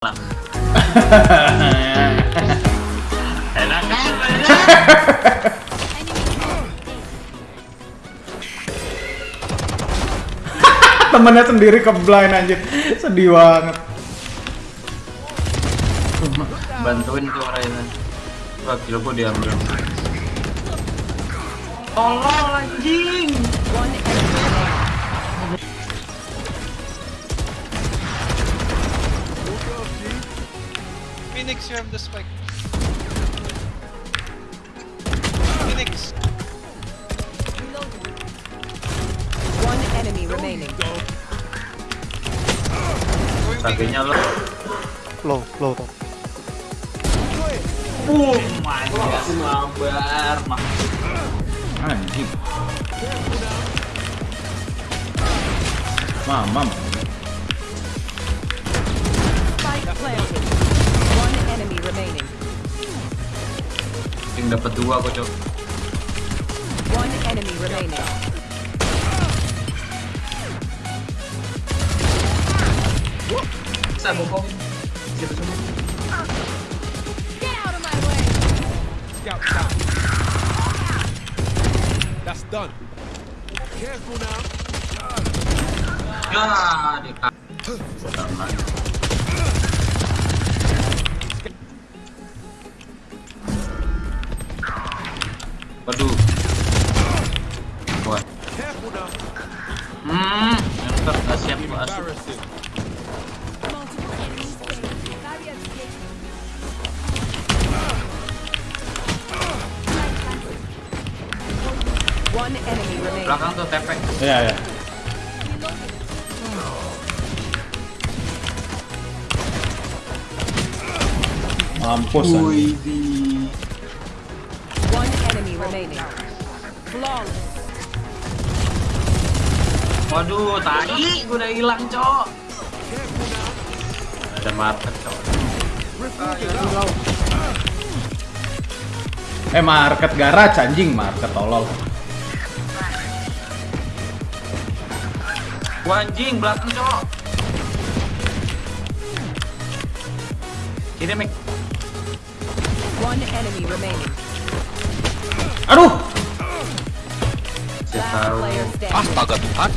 Enak kan? Temennya sendiri ke blind anjir. Sedih banget. Bantuin tuh Raina. Wah, gila gua diambil. Tolong anjing. Phoenix, you have the spike. Phoenix. One enemy remaining. Sagenya lo. Low, low top. Boom, anjir mabar. mah. Anjing. Mamam. Spike planted. One enemy remaining. Yang dapat dua kok, Cok. One enemy remaining. Bisa bokong. Siapa semua? Scout down. That's done. Careful now. Ya, di Waduh. Wah. Hmm, enter nggak siap enemy remaining. Belakang tuh TP. Iya, ya. Mampus anjing. Remaining. Flawless. Waduh, tai, gua udah hilang, Cok. Ada market, Cok. Eh market garage anjing, market tolol. Wah, anjing, belakang, Cok. Kiri. One enemy remaining. Aduh. Saya tahu. Astaga Tuhan.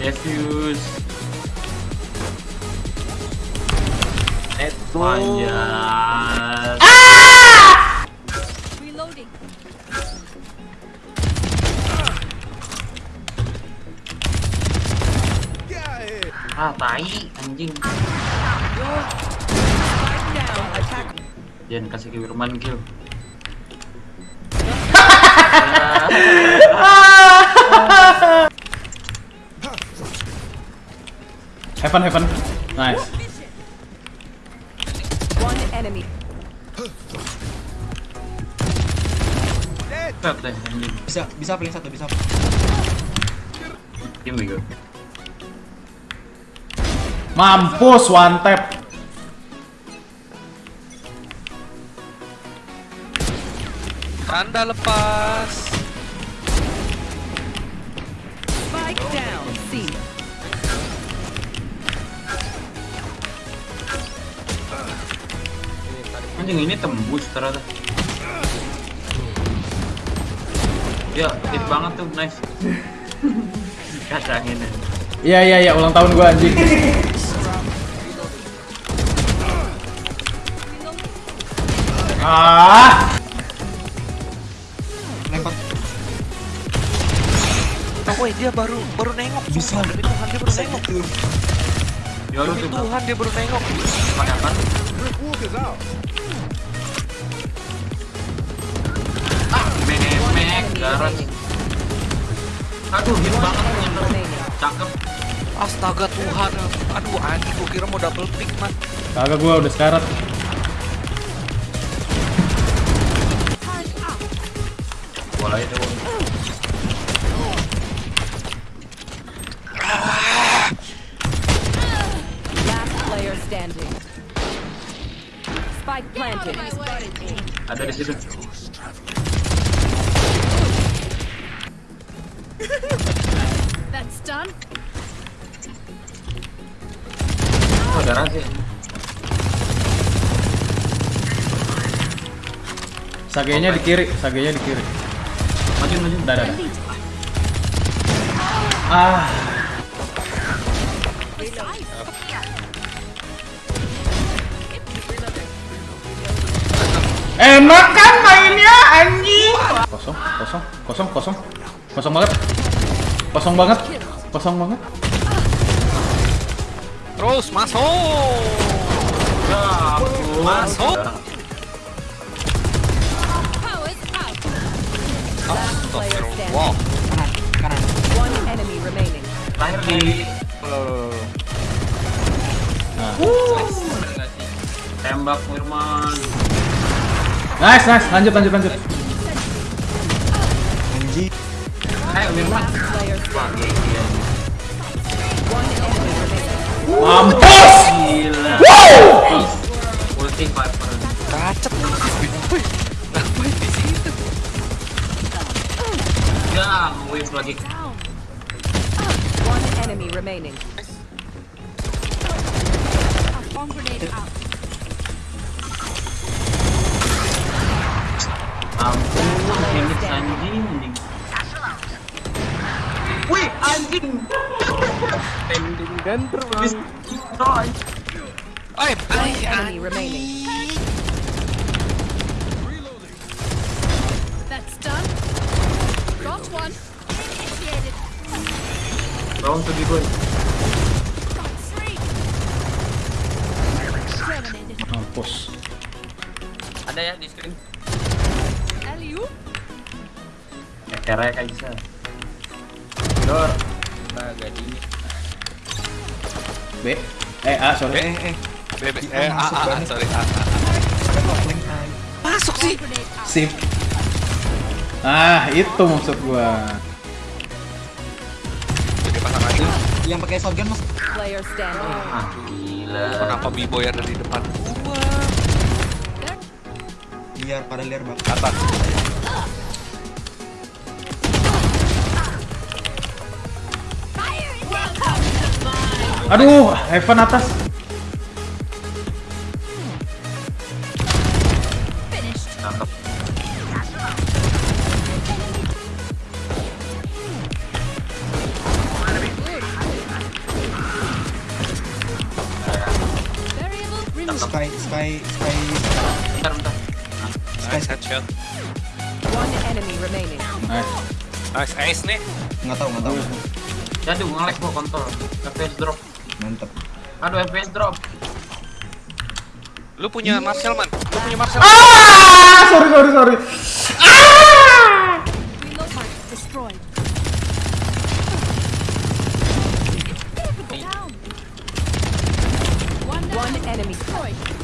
Defuse. Reloading. Out of here. Ah, tai, anjing. Attack. Jangan kasih ke Wirman kill. Heaven, heaven. Nice. One enemy. Deh. Bisa, bisa paling satu, bisa. Mampus one tap. Tanda lepas. Spike down. C. Anjing ini tembus ternyata. Ya, hit banget tuh, nice. Kacangin. Iya, iya, iya, ulang tahun gua anjing. ah. Oh, dia baru baru nengok. Bisa. Demi Tuhan dia baru nengok. Ya Demi tuh Tuhan dia baru nengok. pakai apa? Brick walkers out. Memek, garage. Aduh, hit banget cakep. Astaga Tuhan. Aduh anjing gua kira mau double pick man. Kagak gua udah sekarat. Bola itu. Last player standing. Spike planted. Ada di situ. That's done. garasi. Sagenya di kiri, sagenya di kiri. Maju maju. Udah. Ah, enak kan mainnya anjing. Kosong, kosong, kosong, kosong. Kosong banget. Kosong banget. Kosong banget. Terus masuk. Ya, ampun. Masuk. Wow. Kanan, kanan. One enemy remaining. Di tembak Firman. Nice, nice. Lanjut, lanjut, lanjut. Mampus! Gila. Ulti Viper. Kacet. Wih, Ngapain di situ? Ya, wave lagi. One enemy remaining. Ampun, ini anjing anjing. Wih, anjing. Pending dan ay, ay. Enemy remaining. That's done. Got one. Initiated. Round to be good. Mampus. Ada ya di screen. Alley-oop. Ya, kerek aja. Dor. Agak dingin. B. Eh, A, sorry. Eh, eh. Eh, ah, masuk ah, ah, banget. sorry, link time. Masuk sih. Sip. Ah, itu maksud gua. Jadi pasang aja. Yang pakai shotgun mas. Player standing. Ah, gila. Kenapa B-boy ada di depan. Biar pada liar bang. Atas. Aduh, Heaven atas. Sky, sky, sky. Bentar, bentar. Nice headshot. One enemy remaining. Nice. Nice ace nih. Nggak tahu, nggak tahu. Jadi ngelek gua kontrol. FPS drop. Mantep. Aduh, FPS drop. Lu punya Marcel man. Lu punya Marcel. Ah, sorry, sorry, sorry. Down. One enemy. Destroyed.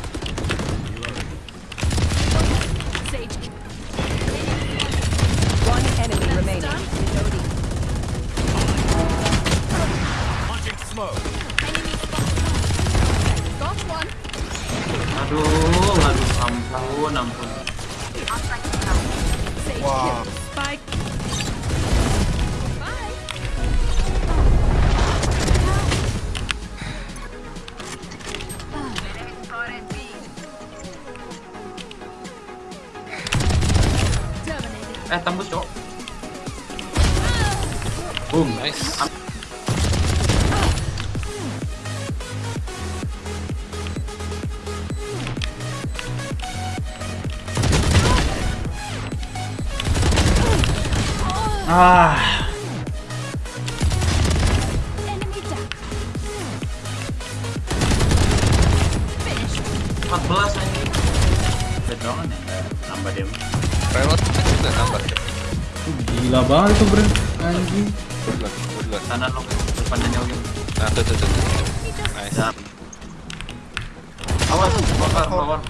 Ah, Enemy down. Finished. 14 anjing. Bedongan ya. Nambah dia. Nambah. gila banget itu, Bro. Anjing. Kanan lo depannya nyogin. Nah, tuh, tuh, tuh. tuh. Nice. Ya. Awas, bakar, bakar.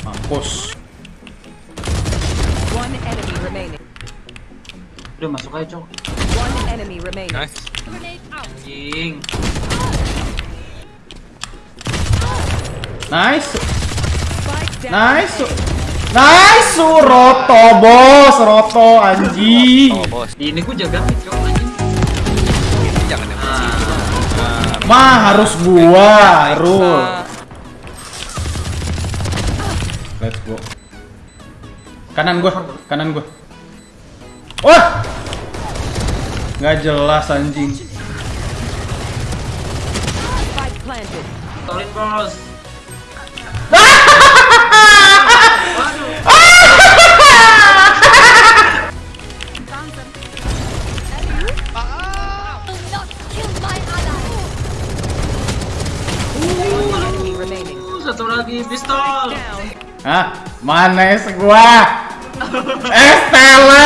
Mampus. Udah masuk aja, Cok. One enemy remaining. Nice. Anjing. Nice. Nice. Nice, Roto, bos, Roto, anjing. Oh, bos. Ini gua jaga mid, Cok, anjing. Jangan Mah harus gua, Rul. Let's go. Kanan gua, kanan gua. Wah! Nggak jelas anjing. Tolin bos. Satu lagi pistol. Hah? Mana es gua? Es teler! Ngapain?